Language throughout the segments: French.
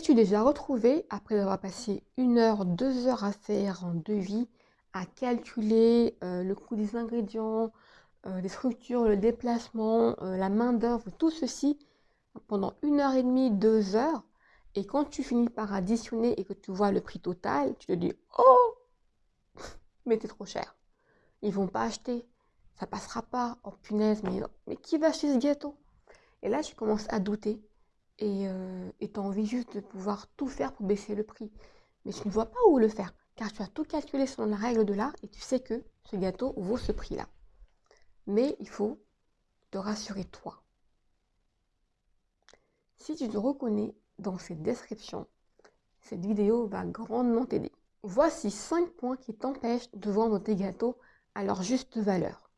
T'es-tu déjà retrouvé, après avoir passé une heure, deux heures à faire un devis, à calculer euh, le coût des ingrédients, euh, les structures, le déplacement, euh, la main-d'œuvre, tout ceci pendant une heure et demie, deux heures, et quand tu finis par additionner et que tu vois le prix total, tu te dis Oh Mais t'es trop cher. Ils vont pas acheter. Ça passera pas. Oh punaise, mais, mais qui va acheter ce gâteau? Et là, tu commences à douter et euh, tu as envie juste de pouvoir tout faire pour baisser le prix. Mais tu ne vois pas où le faire, car tu as tout calculé selon la règle de l'art et tu sais que ce gâteau vaut ce prix-là. Mais il faut te rassurer toi. Si tu te reconnais dans cette description, cette vidéo va grandement t'aider. Voici 5 points qui t'empêchent de vendre tes gâteaux à leur juste valeur.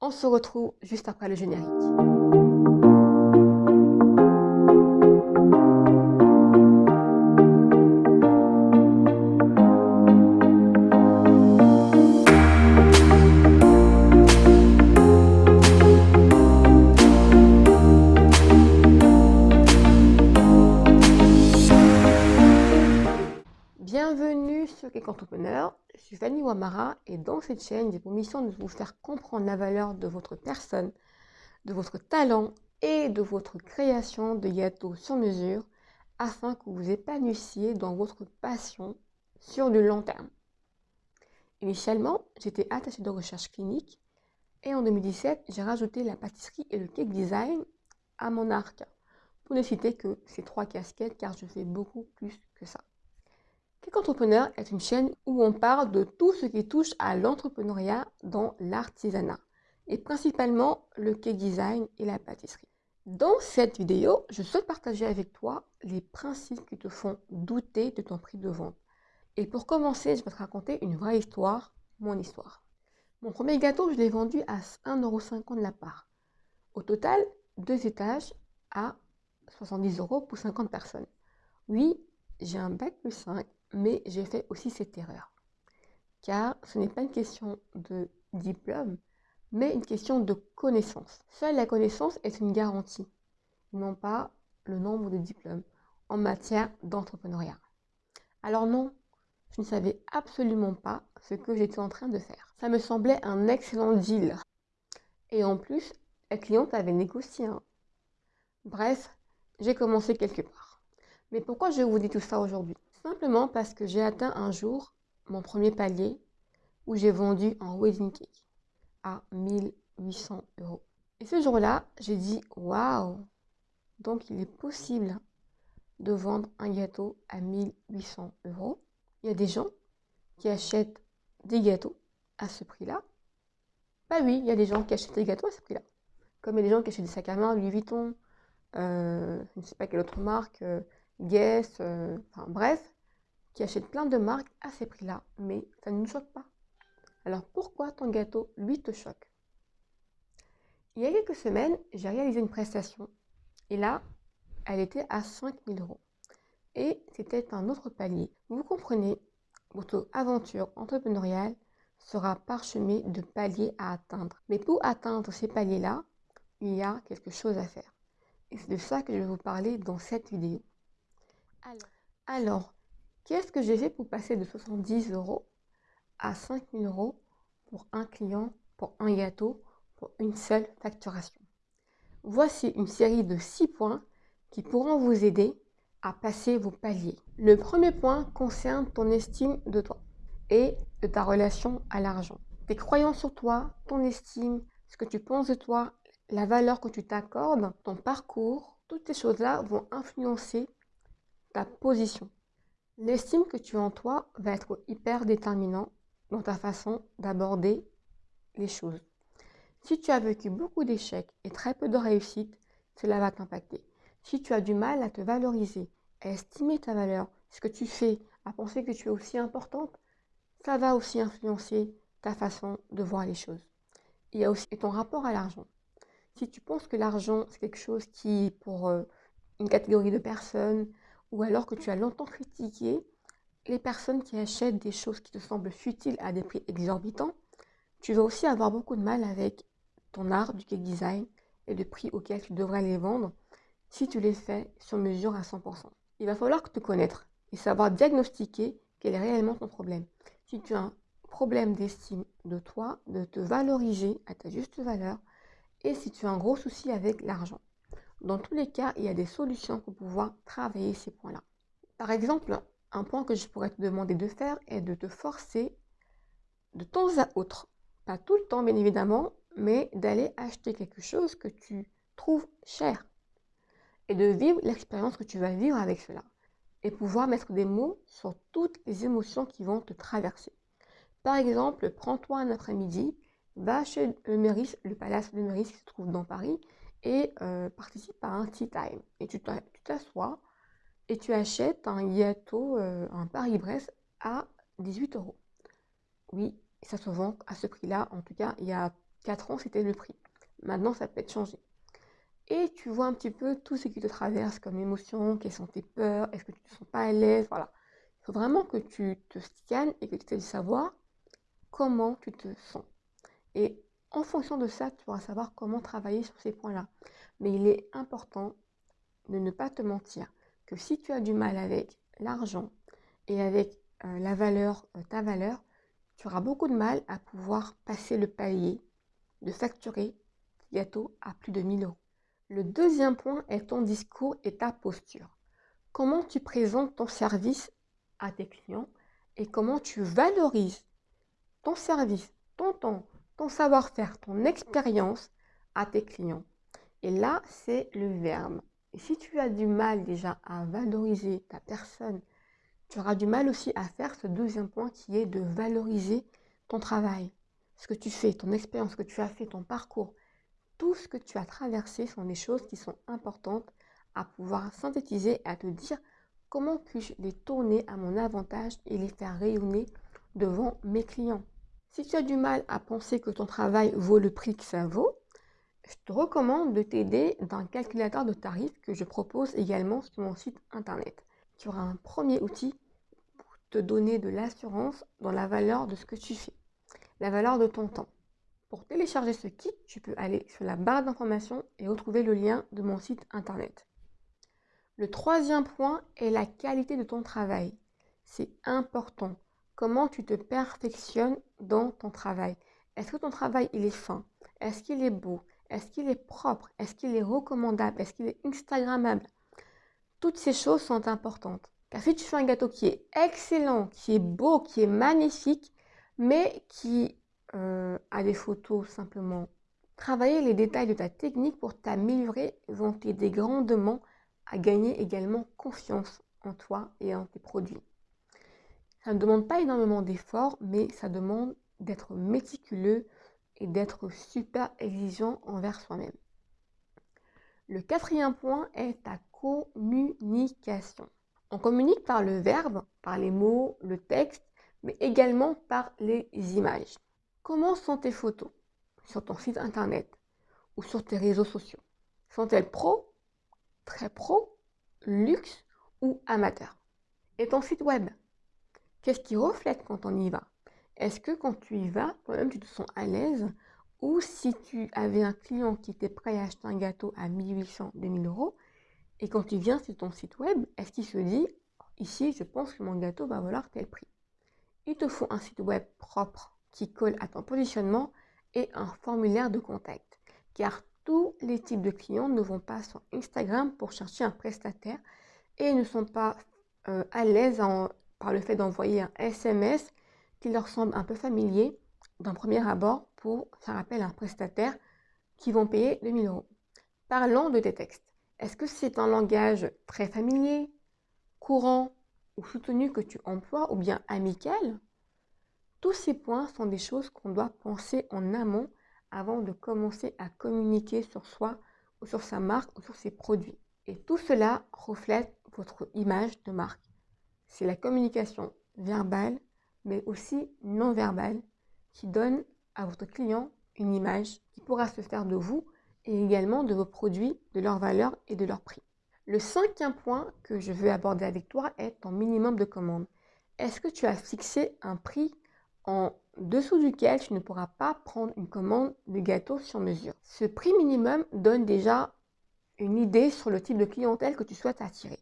On se retrouve juste après le générique. Entrepreneur, je suis Fanny Wamara et dans cette chaîne, j'ai pour mission de vous faire comprendre la valeur de votre personne, de votre talent et de votre création de gâteaux sur mesure afin que vous épanouissiez dans votre passion sur du long terme. Initialement, j'étais attachée de recherche clinique et en 2017, j'ai rajouté la pâtisserie et le cake design à mon arc. Pour ne citer que ces trois casquettes car je fais beaucoup plus que ça. Cake Entrepreneur est une chaîne où on parle de tout ce qui touche à l'entrepreneuriat dans l'artisanat et principalement le cake design et la pâtisserie. Dans cette vidéo, je souhaite partager avec toi les principes qui te font douter de ton prix de vente. Et pour commencer, je vais te raconter une vraie histoire, mon histoire. Mon premier gâteau, je l'ai vendu à 1,50€ de la part. Au total, deux étages à 70 euros pour 50 personnes. Oui, j'ai un bac plus 5 mais j'ai fait aussi cette erreur. Car ce n'est pas une question de diplôme, mais une question de connaissance. Seule la connaissance est une garantie, non pas le nombre de diplômes en matière d'entrepreneuriat. Alors non, je ne savais absolument pas ce que j'étais en train de faire. Ça me semblait un excellent deal. Et en plus, la cliente avait négocié. Bref, j'ai commencé quelque part. Mais pourquoi je vous dis tout ça aujourd'hui? Simplement parce que j'ai atteint un jour mon premier palier où j'ai vendu un wedding cake à 1800 euros. Et ce jour-là, j'ai dit waouh Donc il est possible de vendre un gâteau à 1800 euros. Il y a des gens qui achètent des gâteaux à ce prix-là. Bah oui, il y a des gens qui achètent des gâteaux à ce prix-là. Comme il y a des gens qui achètent des sacs à main, Louis Vuitton, euh, je ne sais pas quelle autre marque, euh, Guess, euh, enfin bref, qui achètent plein de marques à ces prix-là, mais ça ne nous choque pas. Alors pourquoi ton gâteau, lui, te choque? Il y a quelques semaines, j'ai réalisé une prestation, et là, elle était à 5000 euros. Et c'était un autre palier. Vous comprenez, votre aventure entrepreneuriale sera parsemée de paliers à atteindre. Mais pour atteindre ces paliers-là, il y a quelque chose à faire. Et c'est de ça que je vais vous parler dans cette vidéo. Alors, qu'est-ce que j'ai fait pour passer de 70 euros à 5000 euros pour un client, pour un gâteau, pour une seule facturation? Voici une série de 6 points qui pourront vous aider à passer vos paliers. Le premier point concerne ton estime de toi et de ta relation à l'argent. Tes croyances sur toi, ton estime, ce que tu penses de toi, la valeur que tu t'accordes, ton parcours, toutes ces choses-là vont influencer ta position. L'estime que tu as en toi va être hyper déterminant dans ta façon d'aborder les choses. Si tu as vécu beaucoup d'échecs et très peu de réussite, cela va t'impacter. Si tu as du mal à te valoriser, à estimer ta valeur, ce que tu fais, à penser que tu es aussi importante, ça va aussi influencer ta façon de voir les choses. Il y a aussi ton rapport à l'argent. Si tu penses que l'argent, c'est quelque chose qui, pour euh, une catégorie de personnes, ou alors que tu as longtemps critiqué les personnes qui achètent des choses qui te semblent futiles à des prix exorbitants, tu vas aussi avoir beaucoup de mal avec ton art du cake design et le prix auquel tu devrais les vendre si tu les fais sur mesure à 100%. Il va falloir te connaître et savoir diagnostiquer quel est réellement ton problème. Si tu as un problème d'estime de toi, de te valoriser à ta juste valeur, et si tu as un gros souci avec l'argent. Dans tous les cas, il y a des solutions pour pouvoir travailler ces points-là. Par exemple, un point que je pourrais te demander de faire est de te forcer de temps à autre, pas tout le temps bien évidemment, mais d'aller acheter quelque chose que tu trouves cher et de vivre l'expérience que tu vas vivre avec cela et pouvoir mettre des mots sur toutes les émotions qui vont te traverser. Par exemple, prends-toi un après-midi, va chez le Meurice, le palace de Meurice qui se trouve dans Paris, et euh, participe à un tea time. Et tu t'assois et tu achètes un gâteau, euh, un Paris-Brest à 18 euros. Oui, ça se vend à ce prix-là. En tout cas, il y a 4 ans, c'était le prix. Maintenant, ça peut être changé. Et tu vois un petit peu tout ce qui te traverse comme émotion, quelles sont tes peurs, est-ce que tu ne te sens pas à l'aise, voilà. Il faut vraiment que tu te scannes et que tu de savoir comment tu te sens. Et en fonction de ça, tu pourras savoir comment travailler sur ces points-là. Mais il est important de ne pas te mentir que si tu as du mal avec l'argent et avec euh, la valeur, euh, ta valeur, tu auras beaucoup de mal à pouvoir passer le palier de facturer gâteau à plus de 1000 euros. Le deuxième point est ton discours et ta posture. Comment tu présentes ton service à tes clients et comment tu valorises ton service, ton temps, ton savoir-faire, ton expérience à tes clients. Et là, c'est le verbe. Si tu as du mal déjà à valoriser ta personne, tu auras du mal aussi à faire ce deuxième point qui est de valoriser ton travail, ce que tu fais, ton expérience, ce que tu as fait, ton parcours. Tout ce que tu as traversé sont des choses qui sont importantes à pouvoir synthétiser et à te dire comment puis-je les tourner à mon avantage et les faire rayonner devant mes clients. Si tu as du mal à penser que ton travail vaut le prix que ça vaut, je te recommande de t'aider d'un calculateur de tarifs que je propose également sur mon site internet. Tu auras un premier outil pour te donner de l'assurance dans la valeur de ce que tu fais, la valeur de ton temps. Pour télécharger ce kit, tu peux aller sur la barre d'information et retrouver le lien de mon site internet. Le troisième point est la qualité de ton travail. C'est important comment tu te perfectionnes dans ton travail? Est-ce que ton travail, il est fin? Est-ce qu'il est beau? Est-ce qu'il est propre? Est-ce qu'il est recommandable? Est-ce qu'il est Instagrammable? Toutes ces choses sont importantes. Car si tu fais un gâteau qui est excellent, qui est beau, qui est magnifique, mais qui euh, a des photos simplement, travailler les détails de ta technique pour t'améliorer vont t'aider grandement à gagner également confiance en toi et en tes produits. Ça ne demande pas énormément d'efforts, mais ça demande d'être méticuleux et d'être super exigeant envers soi-même. Le quatrième point est ta communication. On communique par le verbe, par les mots, le texte, mais également par les images. Comment sont tes photos? Sur ton site internet ou sur tes réseaux sociaux? Sont-elles pro, très pro, luxe ou amateur? Et ton site web? Qu'est-ce qui reflète quand on y va? Est-ce que quand tu y vas, toi-même, tu te sens à l'aise? Ou si tu avais un client qui était prêt à acheter un gâteau à 1800, 2000 euros, et quand tu viens sur ton site web, est-ce qu'il se dit, ici, je pense que mon gâteau va valoir tel prix Il te faut un site web propre qui colle à ton positionnement et un formulaire de contact. Car tous les types de clients ne vont pas sur Instagram pour chercher un prestataire et ne sont pas euh, à l'aise en par le fait d'envoyer un SMS qui leur semble un peu familier d'un premier abord pour faire appel à un prestataire qui vont payer 2000 euros. Parlons de tes textes. Est-ce que c'est un langage très familier, courant ou soutenu que tu emploies ou bien amical? Tous ces points sont des choses qu'on doit penser en amont avant de commencer à communiquer sur soi ou sur sa marque ou sur ses produits. Et tout cela reflète votre image de marque c'est la communication verbale, mais aussi non verbale, qui donne à votre client une image qui pourra se faire de vous et également de vos produits, de leur valeur et de leur prix. Le cinquième point que je veux aborder avec toi est ton minimum de commande. Est-ce que tu as fixé un prix en dessous duquel tu ne pourras pas prendre une commande de gâteau sur mesure? Ce prix minimum donne déjà une idée sur le type de clientèle que tu souhaites attirer.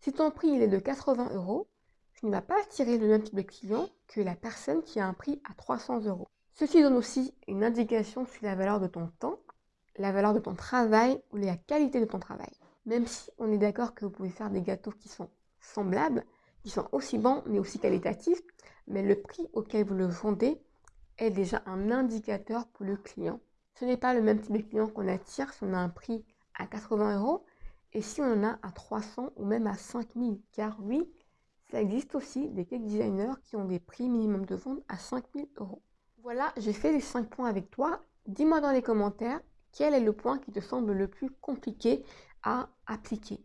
Si ton prix est de 80 euros, tu ne vas pas attirer le même type de client que la personne qui a un prix à 300 euros. Ceci donne aussi une indication sur la valeur de ton temps, la valeur de ton travail ou la qualité de ton travail. Même si on est d'accord que vous pouvez faire des gâteaux qui sont semblables, qui sont aussi bons mais aussi qualitatifs, mais le prix auquel vous le vendez est déjà un indicateur pour le client. Ce n'est pas le même type de client qu'on attire si on a un prix à 80 euros et si on en a à 300 ou même à 5000. Car oui, ça existe aussi des cake designers qui ont des prix minimum de vente à 5000 euros. Voilà, j'ai fait les 5 points avec toi. Dis-moi dans les commentaires quel est le point qui te semble le plus compliqué à appliquer?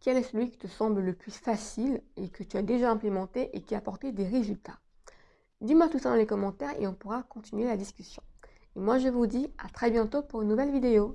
Quel est celui qui te semble le plus facile et que tu as déjà implémenté et qui a apporté des résultats? Dis-moi tout ça dans les commentaires et on pourra continuer la discussion. Et moi je vous dis à très bientôt pour une nouvelle vidéo.